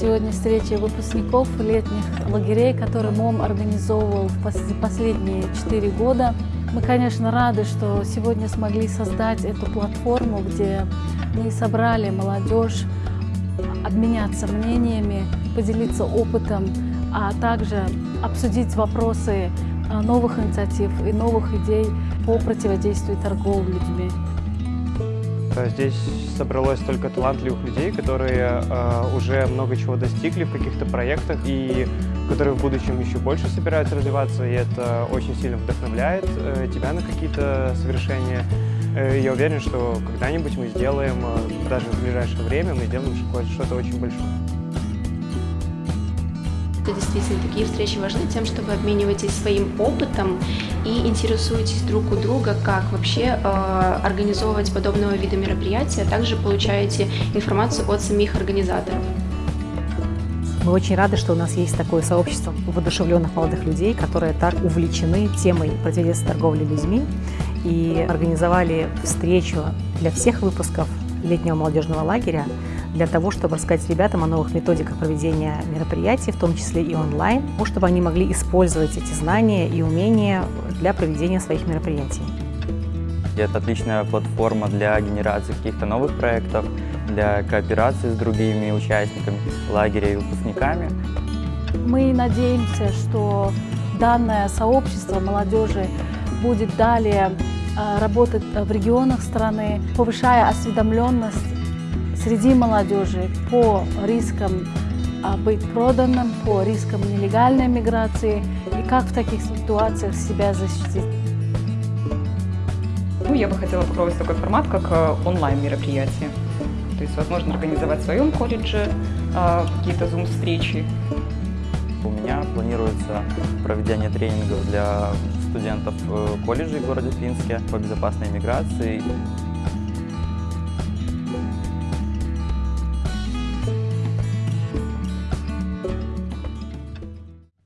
сегодня встреча выпускников летних лагерей, которые МОМ организовывал в последние четыре года. Мы, конечно, рады, что сегодня смогли создать эту платформу, где мы собрали молодежь, обменяться мнениями, поделиться опытом, а также обсудить вопросы а, новых инициатив и новых идей по противодействию торговле людьми. Здесь собралось столько талантливых людей, которые э, уже много чего достигли в каких-то проектах и которые в будущем еще больше собираются развиваться, и это очень сильно вдохновляет э, тебя на какие-то совершения. Э, я уверен, что когда-нибудь мы сделаем, э, даже в ближайшее время, мы сделаем что-то очень большое. Это действительно такие встречи важны тем, что вы обмениваетесь своим опытом и интересуетесь друг у друга, как вообще э, организовывать подобного вида мероприятия, а также получаете информацию от самих организаторов. Мы очень рады, что у нас есть такое сообщество воодушевленных молодых людей, которые так увлечены темой противодействия торговли людьми и организовали встречу для всех выпусков летнего молодежного лагеря для того, чтобы рассказать ребятам о новых методиках проведения мероприятий, в том числе и онлайн, чтобы они могли использовать эти знания и умения для проведения своих мероприятий. Это отличная платформа для генерации каких-то новых проектов, для кооперации с другими участниками лагеря и выпускниками. Мы надеемся, что данное сообщество молодежи будет далее а, работать в регионах страны, повышая осведомленность среди молодежи по рискам а, быть проданным, по рискам нелегальной миграции и как в таких ситуациях себя защитить. Ну, я бы хотела попробовать такой формат, как э, онлайн-мероприятие. То есть, возможно, организовать в своем колледже а, какие-то зум-встречи. У меня планируется проведение тренингов для студентов э, колледжей в городе Финске по безопасной миграции.